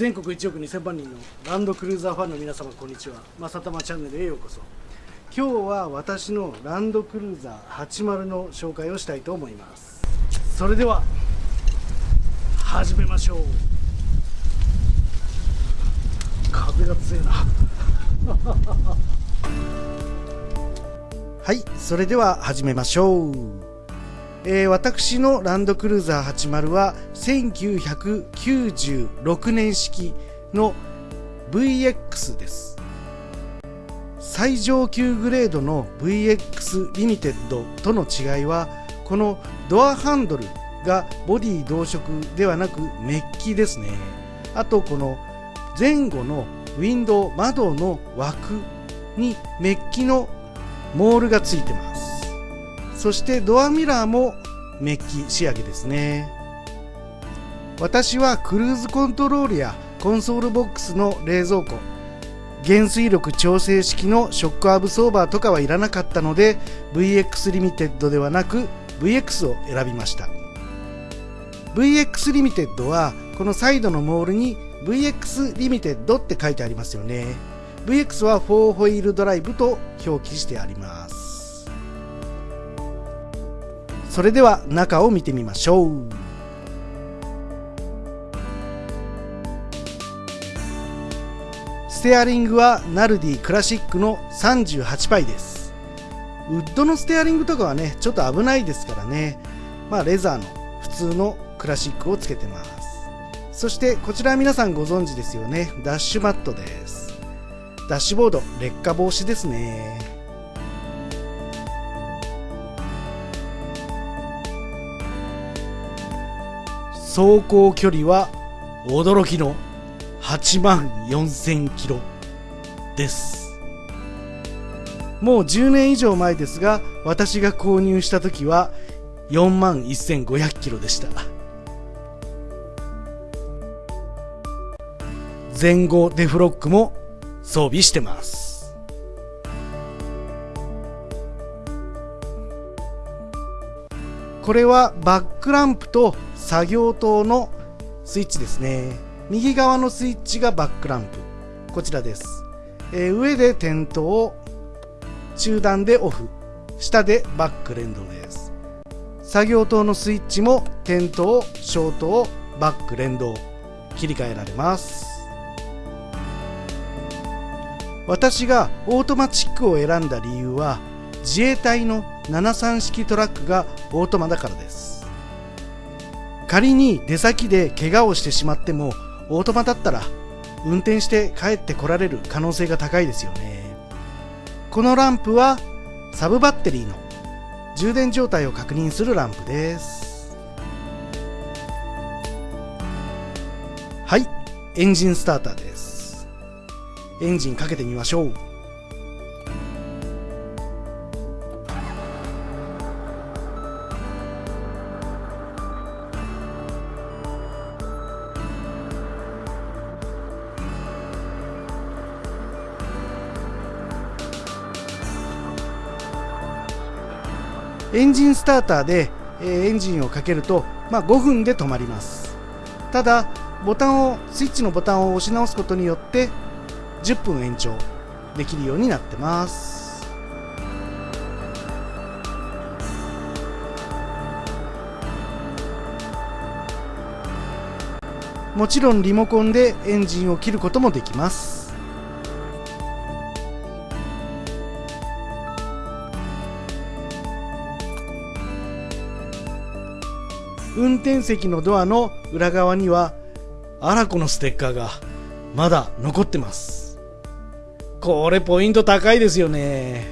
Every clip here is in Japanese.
全国1億2000万人のランドクルーザーファンの皆様こんにちは。まさたまチャンネルへようこそ。今日は私のランドクルーザー80の紹介をしたいと思います。それでは始めましょう。風が強いな。はいそれでは始めましょう、えー、私のランドクルーザー80は1996年式の VX です。最上級グレードの VX リミテッドとの違いはこのドアハンドルがボディ同色ではなくメッキですね。あとこの前後のウィンドウ窓の枠にメッキのモールがついてます。そしてドアミラーもメッキ仕上げですね。私はクルーズコントロールやコンソールボックスの冷蔵庫減衰力調整式のショックアブソーバーとかはいらなかったので VX リミテッドではなく VX を選びました。VX リミテッドはこのサイドのモールに VX リミテッドって書いてありますよね。VX は4ホイールドライブと表記してあります。それでは中を見てみましょう。ステアリングはナルディクラシックの38倍です。ウッドのステアリングとかはねちょっと危ないですからね。まあレザーの普通のクラシックをつけてます。そしてこちら皆さんご存知ですよね。ダッシュマットです。ダッシュボード劣化防止ですね。走行距離は驚きの8万4000キロです。もう10年以上前ですが私が購入した時は4万1500キロでした。前後デフロックも装備してます。これはバックランプと作業灯のスイッチですね。右側のスイッチがバックランプ。こちらです、えー、上で点灯中段でオフ。下でバック連動です。作業灯のスイッチも点灯消灯バック連動。切り替えられます。私がオートマチックを選んだ理由は自衛隊の73式トラックがオートマだからです。仮に出先で怪我をしてしまってもオートマだったら運転して帰ってこられる可能性が高いですよね。このランプはサブバッテリーの充電状態を確認するランプです。はいエンジンスターターです。エンジンかけてみましょう。エンジンスターターで、エンジンをかけると、まあ、5分で止まります。ただボタンをスイッチのボタンを押し直すことによって10分延長できるようになってます。もちろんリモコンでエンジンを切ることもできます。運転席のドアの裏側にはアラコのステッカーがまだ残ってます。これポイント高いですよね。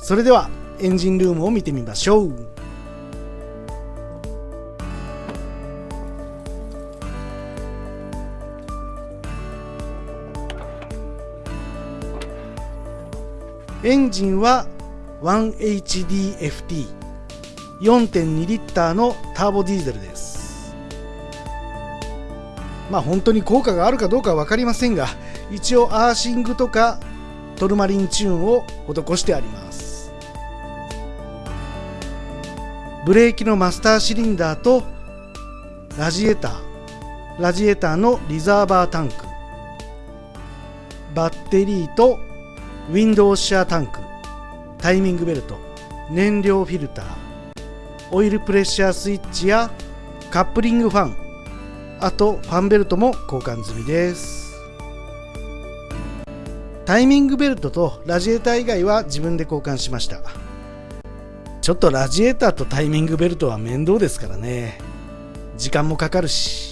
それではエンジンルームを見てみましょう。エンジンは 1HDFT 4.2リッターのターボディーゼルです。まあ本当に効果があるかどうかは分かりませんが一応アーシングとかトルマリンチューンを施してあります。ブレーキのマスターシリンダーとラジエーター。ラジエーターのリザーバータンク。バッテリーとウィンドウシャータンクタイミングベルト燃料フィルターオイルプレッシャースイッチやカップリングファンあとファンベルトも交換済みです。タイミングベルトとラジエーター以外は自分で交換しました。ちょっとラジエーターとタイミングベルトは面倒ですからね。時間もかかるし。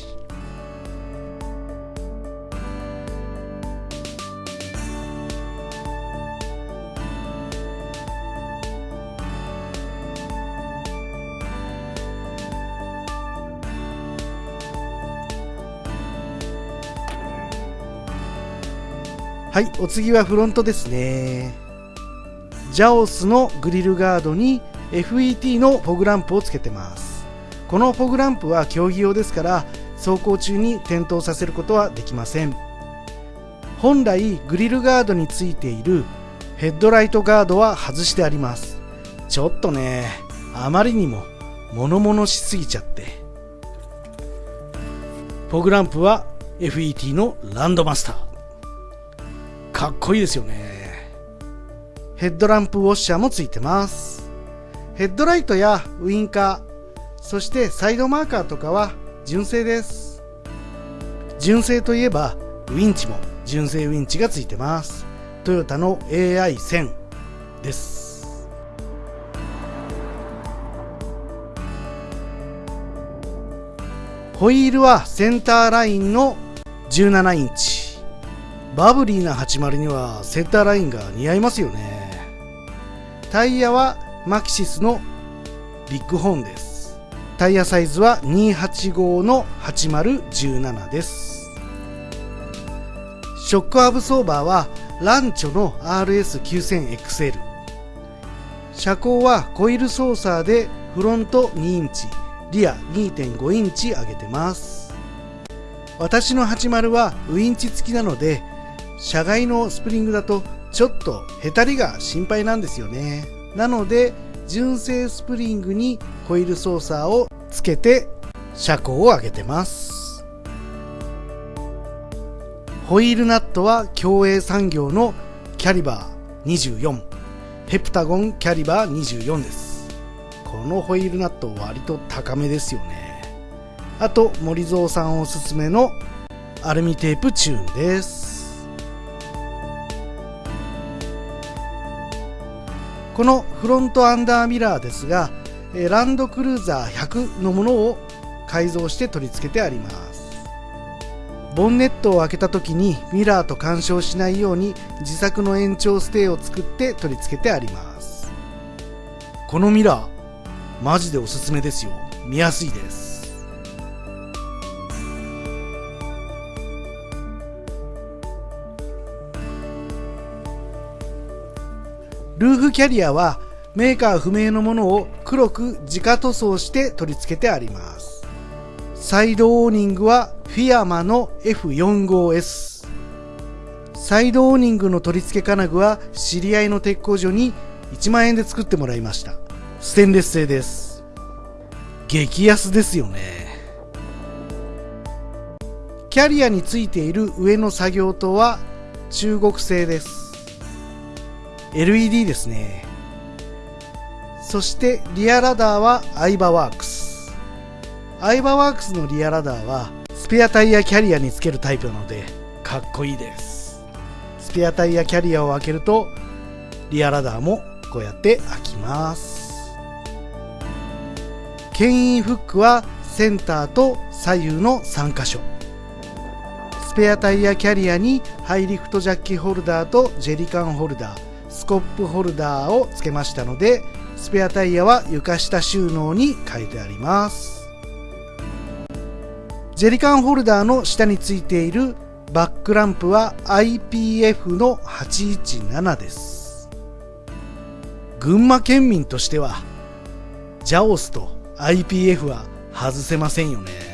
はいお次はフロントですね。ジャオスのグリルガードに FET のフォグランプをつけてます。このフォグランプは競技用ですから走行中に点灯させることはできません。本来グリルガードについているヘッドライトガードは外してあります。ちょっとねあまりにも物々しすぎちゃって。フォグランプは FET のランドマスター。かっこいいですよね。ヘッドランプウォッシャーもついてます。ヘッドライトやウインカーそしてサイドマーカーとかは純正です。純正といえばウインチも純正ウインチがついてます。トヨタの AI1000 です。ホイールはセンターラインの17インチ。バブリーな80にはセンターラインが似合いますよね。タイヤはマキシスのビッグホーンです。タイヤサイズは285の8017です。ショックアブソーバーはランチョの RS9000XL 車高はコイル操作でフロント2インチリア2.5インチ上げてます。私の80はウインチ付きなので車外のスプリングだとちょっとへたりが心配なんですよね。なので純正スプリングにコイール操作をつけて車高を上げてます。ホイールナットは競泳産業のキャリバー24ヘプタゴンキャリバー24です。このホイールナット割と高めですよね。あと森蔵さんおすすめのアルミテープチューンです。このフロントアンダーミラーですがランドクルーザー100のものを改造して取り付けてあります。ボンネットを開けた時にミラーと干渉しないように自作の延長ステーを作って取り付けてあります。このミラーマジでおすすめですよ。見やすいです。ルーフキャリアはメーカー不明のものを黒く直塗装して取り付けてあります。サイドオーニングはフィアマの F45S。サイドオーニングの取り付け金具は知り合いの鉄工所に1万円で作ってもらいました。ステンレス製です。激安ですよね。キャリアについている上の作業灯は中国製です。LED ですね。そしてリアラダーはアイバワークス。アイバワークスのリアラダーはスペアタイヤキャリアにつけるタイプなのでかっこいいです。スペアタイヤキャリアを開けるとリアラダーもこうやって開きます。牽引フックはセンターと左右の3箇所。スペアタイヤキャリアにハイリフトジャッキホルダーとジェリカンホルダー。スコップホルダーを付けましたのでスペアタイヤは床下収納に変えてあります。ジェリカンホルダーの下についているバックランプは IPF の817です。群馬県民としてはジャオスと IPF は外せませんよね。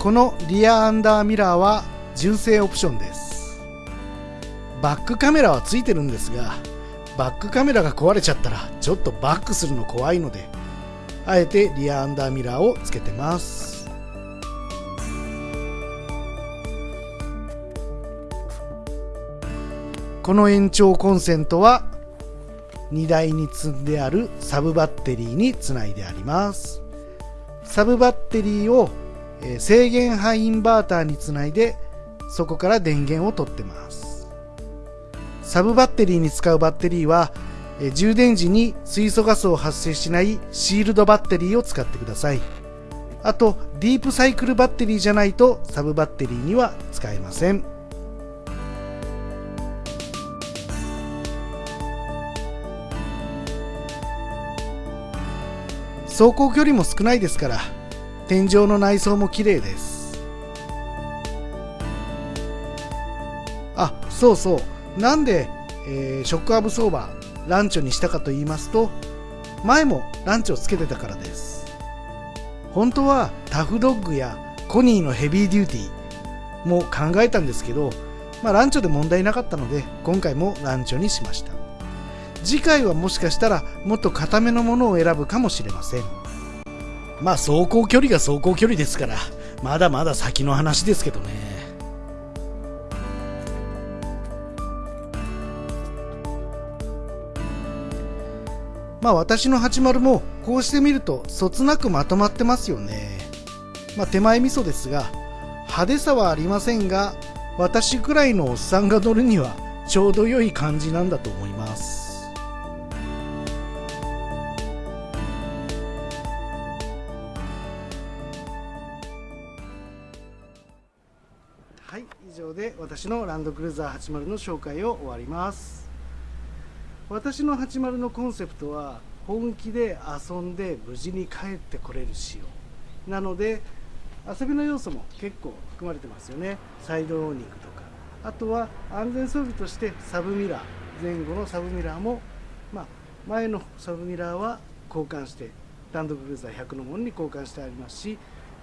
このリアアンダーミラーは純正オプションです。バックカメラはついてるんですがバックカメラが壊れちゃったらちょっとバックするの怖いのであえてリアアンダーミラーをつけてます。この延長コンセントは荷台に積んであるサブバッテリーにつないであります。サブバッテリーを制限範インバーターにつないでそこから電源を取ってます。サブバッテリーに使うバッテリーは充電時に水素ガスを発生しないシールドバッテリーを使ってください。あとディープサイクルバッテリーじゃないとサブバッテリーには使えません。走行距離も少ないですから天井の内装も綺麗です。あそうそう。なんで、えー、ショックアブソーバーランチョにしたかと言いますと前もランチをつけてたからです。本当はタフドッグやコニーのヘビーデューティーも考えたんですけど、まあ、ランチョで問題なかったので今回もランチョにしました。次回はもしかしたらもっと固めのものを選ぶかもしれません。まあ走行距離が走行距離ですからまだまだ先の話ですけどね。まあ私の80もこうして見るとそつなくまとまってますよね。まあ手前味噌ですが派手さはありませんが私くらいのおっさんが乗るにはちょうど良い感じなんだと思います。私のランドクルーザー80の紹介を終わります。私の80のコンセプトは本気で遊んで無事に帰ってこれる仕様。なので遊びの要素も結構含まれてますよね。サイドオーニングとか。あとは安全装備としてサブミラー。前後のサブミラーも、まあ、前のサブミラーは交換してランドクルーザー100のものに交換してありますし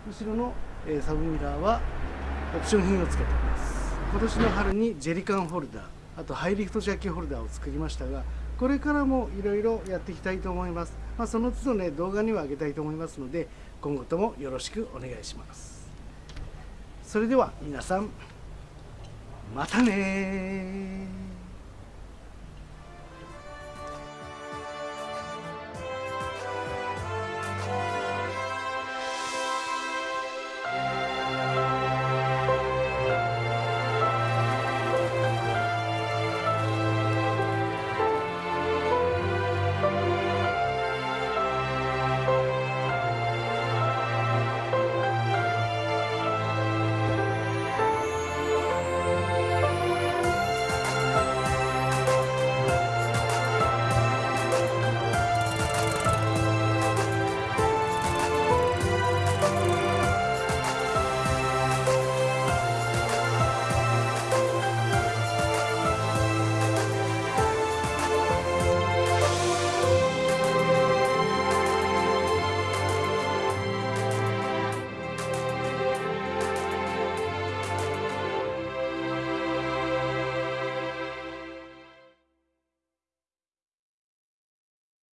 後ろの、サブミラーはオプション品をつけています。今年の春にジェリカンホルダーあとハイリフトジャッキホルダーを作りましたがこれからもいろいろやっていきたいと思います、まあ、その都度ね動画にはあげたいと思いますので今後ともよろしくお願いします。それでは皆さんまたね